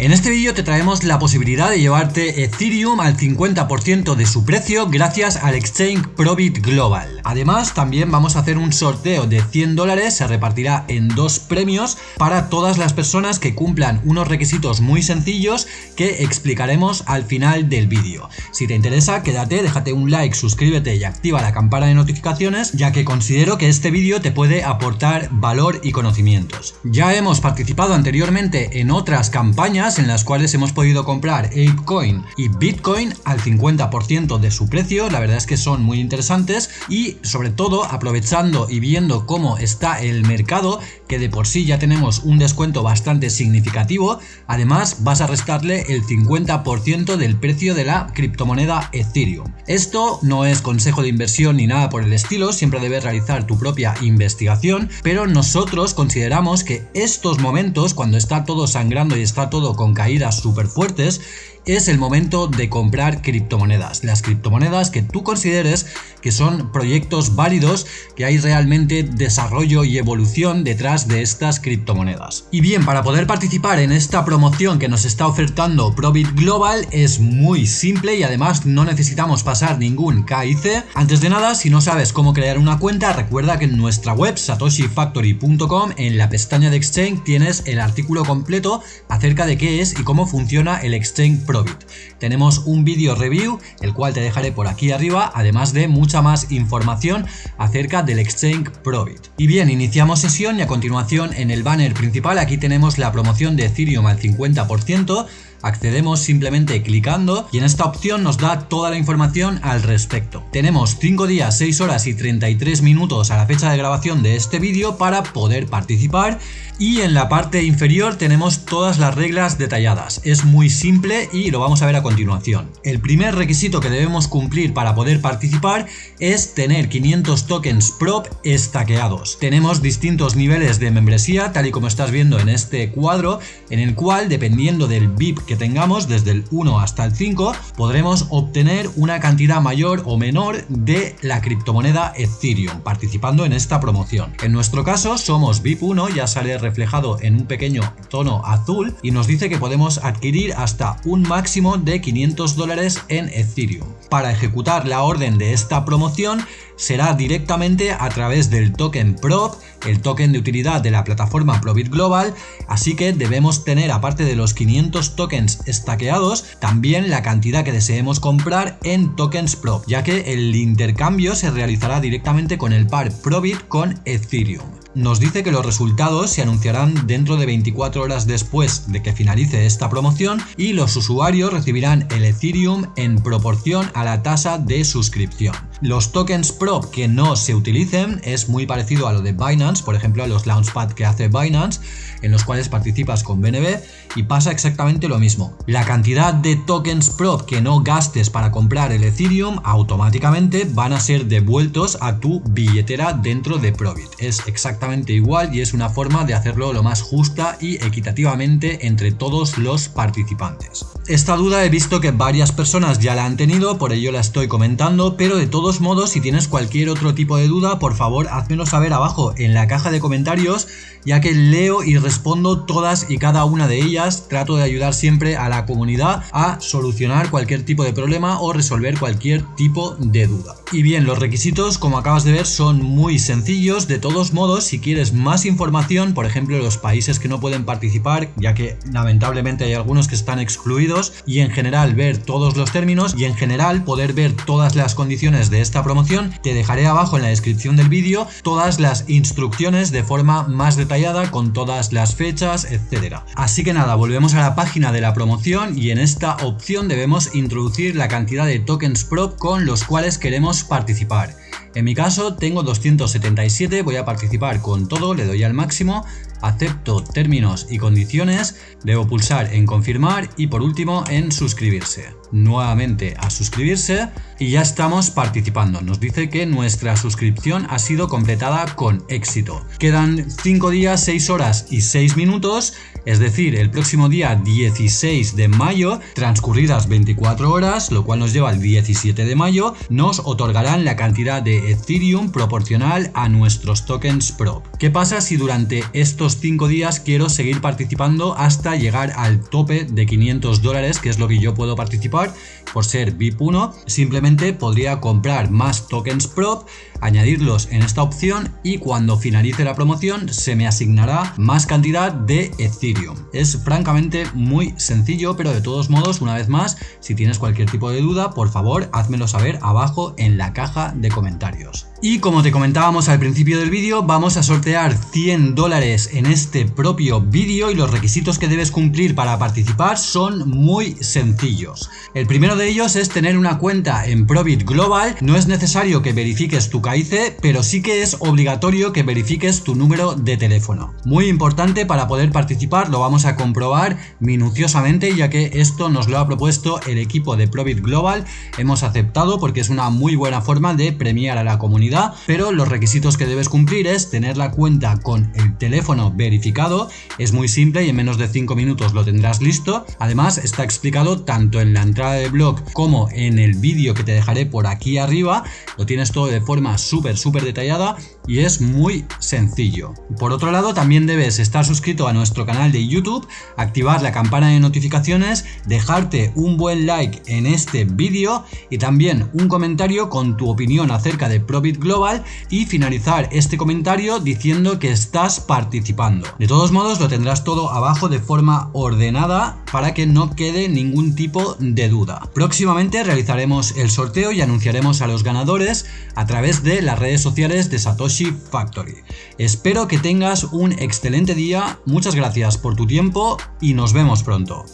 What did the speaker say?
En este vídeo te traemos la posibilidad de llevarte Ethereum al 50% de su precio gracias al exchange Probit Global. Además, también vamos a hacer un sorteo de 100 dólares, se repartirá en dos premios para todas las personas que cumplan unos requisitos muy sencillos que explicaremos al final del vídeo. Si te interesa, quédate, déjate un like, suscríbete y activa la campana de notificaciones, ya que considero que este vídeo te puede aportar valor y conocimientos. Ya hemos participado anteriormente en otras campañas en las cuales hemos podido comprar ApeCoin y Bitcoin al 50% de su precio, la verdad es que son muy interesantes y sobre todo aprovechando y viendo cómo está el mercado, que de por sí ya tenemos un descuento bastante significativo, además vas a restarle el 50% del precio de la criptomoneda Ethereum. Esto no es consejo de inversión ni nada por el estilo, siempre debes realizar tu propia investigación, pero nosotros consideramos que estos momentos, cuando está todo sangrando y está todo con caídas súper fuertes, es el momento de comprar criptomonedas. Las criptomonedas que tú consideres que son proyectos válidos, que hay realmente desarrollo y evolución detrás de estas criptomonedas. Y bien, para poder participar en esta promoción que nos está ofertando Probit Global es muy simple y además no necesitamos pasar ningún KIC. Antes de nada, si no sabes cómo crear una cuenta, recuerda que en nuestra web satoshifactory.com en la pestaña de Exchange tienes el artículo completo acerca de qué es y cómo funciona el Exchange Probit. Tenemos un vídeo review, el cual te dejaré por aquí arriba, además de mucha más información acerca del Exchange Probit. Y bien, iniciamos sesión y a continuación en el banner principal aquí tenemos la promoción de Ethereum al 50%, accedemos simplemente clicando y en esta opción nos da toda la información al respecto. Tenemos 5 días, 6 horas y 33 minutos a la fecha de grabación de este vídeo para poder participar y en la parte inferior tenemos todas las reglas detalladas. Es muy simple y lo vamos a ver a continuación. El primer requisito que debemos cumplir para poder participar es tener 500 tokens prop estaqueados. Tenemos distintos niveles de membresía tal y como estás viendo en este cuadro en el cual dependiendo del VIP que tengamos desde el 1 hasta el 5 podremos obtener una cantidad mayor o menor de la criptomoneda Ethereum participando en esta promoción. En nuestro caso somos VIP 1, ya sale reflejado en un pequeño tono azul y nos dice que podemos adquirir hasta un máximo de 500 dólares en Ethereum. Para ejecutar la orden de esta promoción será directamente a través del token PROP, el token de utilidad de la plataforma Probit Global, así que debemos tener aparte de los 500 tokens estaqueados, también la cantidad que deseemos comprar en tokens PROP, ya que el intercambio se realizará directamente con el par Probit con Ethereum nos dice que los resultados se anunciarán dentro de 24 horas después de que finalice esta promoción y los usuarios recibirán el Ethereum en proporción a la tasa de suscripción. Los tokens prop que no se utilicen es muy parecido a lo de Binance, por ejemplo a los Launchpad que hace Binance, en los cuales participas con BNB y pasa exactamente lo mismo. La cantidad de tokens prop que no gastes para comprar el Ethereum automáticamente van a ser devueltos a tu billetera dentro de Probit. Es exactamente igual y es una forma de hacerlo lo más justa y equitativamente entre todos los participantes. Esta duda he visto que varias personas ya la han tenido, por ello la estoy comentando, pero de todo modos, si tienes cualquier otro tipo de duda, por favor, házmelo saber abajo en la caja de comentarios, ya que leo y respondo todas y cada una de ellas. Trato de ayudar siempre a la comunidad a solucionar cualquier tipo de problema o resolver cualquier tipo de duda. Y bien, los requisitos, como acabas de ver, son muy sencillos. De todos modos, si quieres más información, por ejemplo, los países que no pueden participar, ya que lamentablemente hay algunos que están excluidos, y en general ver todos los términos y en general poder ver todas las condiciones de esta promoción, te dejaré abajo en la descripción del vídeo todas las instrucciones de forma más detallada con todas las fechas, etcétera. Así que nada, volvemos a la página de la promoción y en esta opción debemos introducir la cantidad de tokens prop con los cuales queremos participar. En mi caso tengo 277, voy a participar con todo, le doy al máximo, acepto términos y condiciones, debo pulsar en confirmar y por último en suscribirse. Nuevamente a suscribirse y ya estamos participando. Nos dice que nuestra suscripción ha sido completada con éxito. Quedan 5 días, 6 horas y 6 minutos, es decir, el próximo día 16 de mayo, transcurridas 24 horas, lo cual nos lleva al 17 de mayo, nos otorgarán la cantidad de Ethereum proporcional a nuestros tokens Pro. ¿Qué pasa si durante estos 5 días quiero seguir participando hasta llegar al tope de 500 dólares, que es lo que yo puedo participar por ser VIP 1? Simplemente podría comprar más tokens Prop, añadirlos en esta opción y cuando finalice la promoción se me asignará más cantidad de Ethereum. Es francamente muy sencillo, pero de todos modos, una vez más, si tienes cualquier tipo de duda, por favor, házmelo saber abajo en la caja de comentarios. Y como te comentábamos al principio del vídeo, vamos a sortear 100 dólares en este propio vídeo y los requisitos que debes cumplir para participar son muy sencillos. El primero de ellos es tener una cuenta en Probit Global, no es necesario que verifiques tu KIC, pero sí que es obligatorio que verifiques tu número de teléfono. Muy importante para poder participar, lo vamos a comprobar minuciosamente ya que esto nos lo ha propuesto el equipo de Probit Global, hemos aceptado porque es una muy buena forma de premiar a la comunidad pero los requisitos que debes cumplir es tener la cuenta con el teléfono verificado, es muy simple y en menos de 5 minutos lo tendrás listo. Además está explicado tanto en la entrada del blog como en el vídeo que te dejaré por aquí arriba, lo tienes todo de forma súper súper detallada y es muy sencillo. Por otro lado también debes estar suscrito a nuestro canal de YouTube, activar la campana de notificaciones, dejarte un buen like en este vídeo y también un comentario con tu opinión acerca de Probit Global y finalizar este comentario diciendo que estás participando. De todos modos lo tendrás todo abajo de forma ordenada para que no quede ningún tipo de duda. Próximamente realizaremos el sorteo y anunciaremos a los ganadores a través de las redes sociales de Satoshi Factory. Espero que tengas un excelente día, muchas gracias por tu tiempo y nos vemos pronto.